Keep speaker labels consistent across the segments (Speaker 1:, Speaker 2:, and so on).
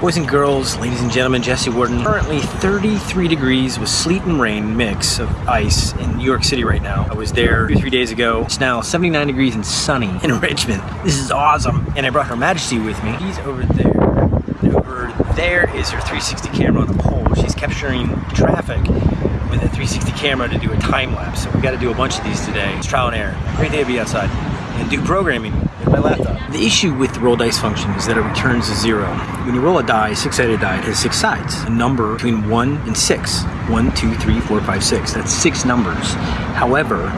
Speaker 1: Boys and girls, ladies and gentlemen, Jesse Warden. Currently 33 degrees with sleet and rain mix of ice in New York City right now. I was there two, three days ago. It's now 79 degrees and sunny in Richmond. This is awesome. And I brought Her Majesty with me. He's over there. And over there is her 360 camera on the pole. She's capturing traffic with a 360 camera to do a time lapse. So we got to do a bunch of these today. It's trial and error. Great day to be outside and do programming my laptop. The issue with the roll dice function is that it returns a zero. When you roll a die, six-sided die, it has six sides. A number between one and six. One, two, three, four, five, six. That's six numbers. However,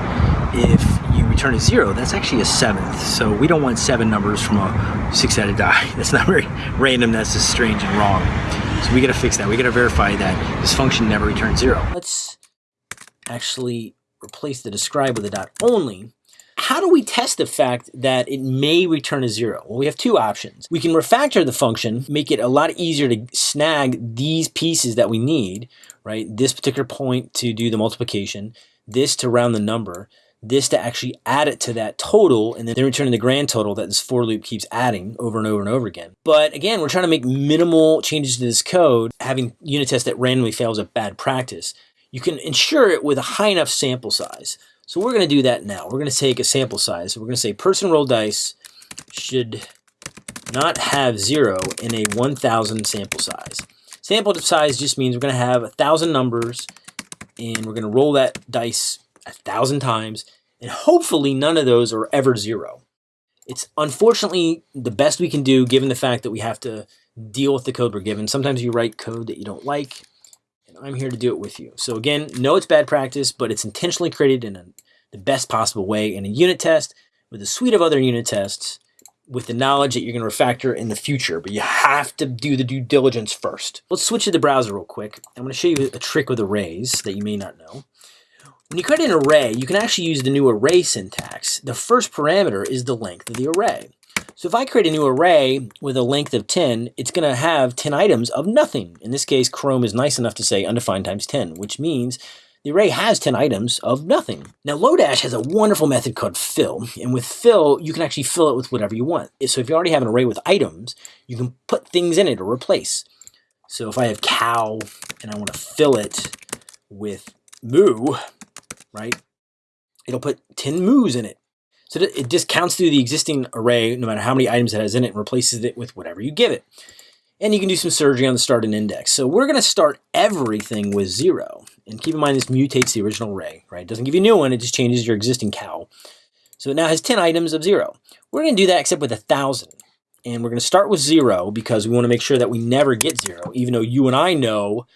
Speaker 1: if you return a zero, that's actually a seventh. So we don't want seven numbers from a six-sided die. That's not very random, that's just strange and wrong. So we gotta fix that. We gotta verify that this function never returns zero. Let's actually replace the describe with a dot only how do we test the fact that it may return a zero? Well, we have two options. We can refactor the function, make it a lot easier to snag these pieces that we need, right? This particular point to do the multiplication, this to round the number, this to actually add it to that total and then return the grand total that this for loop keeps adding over and over and over again. But again, we're trying to make minimal changes to this code. Having unit tests that randomly fails a bad practice. You can ensure it with a high enough sample size. So we're going to do that now. We're going to take a sample size. We're going to say person roll dice should not have zero in a 1,000 sample size. Sample size just means we're going to have a 1,000 numbers and we're going to roll that dice a 1,000 times and hopefully none of those are ever zero. It's unfortunately the best we can do given the fact that we have to deal with the code we're given. Sometimes you write code that you don't like I'm here to do it with you. So again, no, it's bad practice, but it's intentionally created in a, the best possible way in a unit test with a suite of other unit tests with the knowledge that you're going to refactor in the future, but you have to do the due diligence first. Let's switch to the browser real quick. I'm going to show you a trick with arrays that you may not know. When you create an array, you can actually use the new array syntax. The first parameter is the length of the array. So if I create a new array with a length of 10, it's going to have 10 items of nothing. In this case, Chrome is nice enough to say undefined times 10, which means the array has 10 items of nothing. Now Lodash has a wonderful method called fill, and with fill, you can actually fill it with whatever you want. So if you already have an array with items, you can put things in it or replace. So if I have cow and I want to fill it with moo, right? It'll put 10 moos in it. So it just counts through the existing array, no matter how many items it has in it, and replaces it with whatever you give it. And you can do some surgery on the start and index. So we're going to start everything with zero. And keep in mind this mutates the original array, right? It doesn't give you a new one, it just changes your existing cow. So it now has 10 items of zero. We're going to do that except with a thousand. And we're going to start with zero because we want to make sure that we never get zero, even though you and I know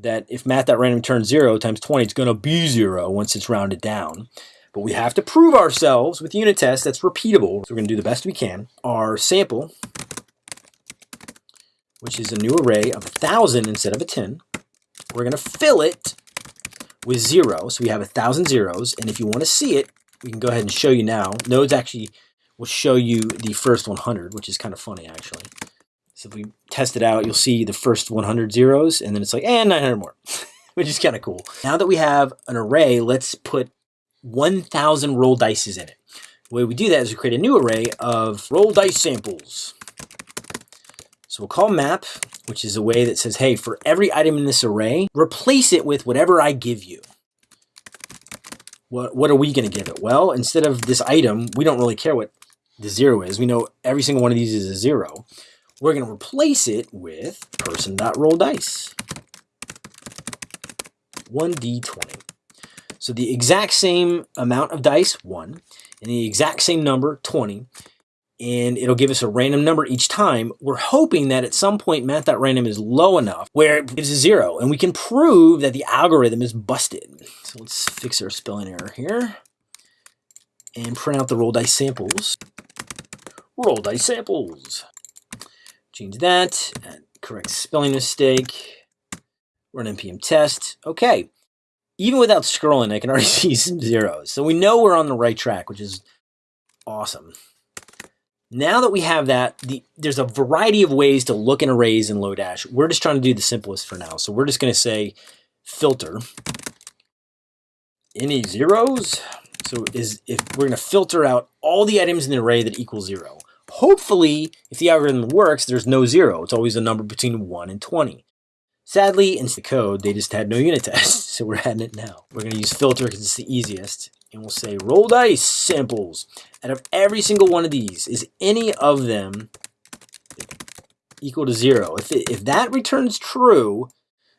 Speaker 1: that if math.random turns zero times 20, it's going to be zero once it's rounded down. But we have to prove ourselves with unit tests that's repeatable. So we're going to do the best we can. Our sample, which is a new array of 1,000 instead of a 10, we're going to fill it with zero. So we have a 1,000 zeros. And if you want to see it, we can go ahead and show you now. Nodes actually will show you the first 100, which is kind of funny, actually. So if we test it out, you'll see the first 100 zeros, and then it's like, eh, and 900 more, which is kind of cool. Now that we have an array, let's put 1,000 roll dices in it. The way we do that is we create a new array of roll dice samples. So we'll call map, which is a way that says, hey, for every item in this array, replace it with whatever I give you. What, what are we going to give it? Well, instead of this item, we don't really care what the zero is. We know every single one of these is a zero. We're going to replace it with person.rolldice. 1d20. So the exact same amount of dice, 1, and the exact same number, 20, and it'll give us a random number each time. We're hoping that at some point math.random is low enough where it gives a 0, and we can prove that the algorithm is busted. So let's fix our spelling error here and print out the roll dice samples. Roll dice samples. Change that, correct spelling mistake, run npm test. Okay, even without scrolling, I can already see some zeros. So we know we're on the right track, which is awesome. Now that we have that, the, there's a variety of ways to look in arrays in Lodash. We're just trying to do the simplest for now. So we're just going to say filter. Any zeros? So is if we're going to filter out all the items in the array that equal zero. Hopefully, if the algorithm works, there's no zero. It's always a number between 1 and 20. Sadly, in the code, they just had no unit tests, so we're adding it now. We're going to use filter because it's the easiest, and we'll say roll dice samples. Out of every single one of these, is any of them equal to zero? If, it, if that returns true,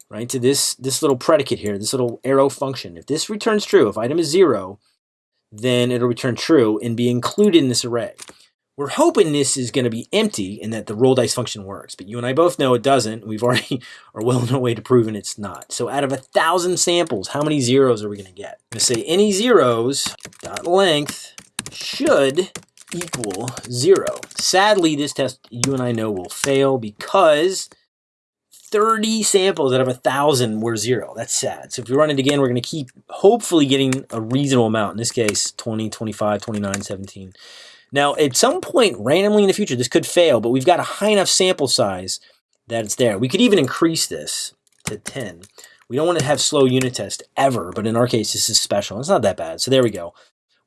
Speaker 1: right, to this, this little predicate here, this little arrow function, if this returns true, if item is zero, then it'll return true and be included in this array. We're hoping this is going to be empty and that the roll dice function works, but you and I both know it doesn't. We've already are well on our way to proving it's not. So out of a thousand samples, how many zeros are we going to get? I'm going to say any zeros dot length should equal zero. Sadly, this test you and I know will fail because 30 samples out of a thousand were zero. That's sad. So if we run it again, we're going to keep hopefully getting a reasonable amount. In this case, 20, 25, 29, 17. Now, at some point randomly in the future, this could fail, but we've got a high enough sample size that it's there. We could even increase this to 10. We don't want to have slow unit test ever, but in our case, this is special. It's not that bad. So there we go.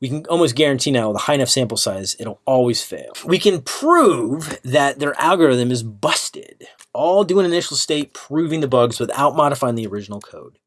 Speaker 1: We can almost guarantee now with a high enough sample size, it'll always fail. We can prove that their algorithm is busted all do an initial state proving the bugs without modifying the original code.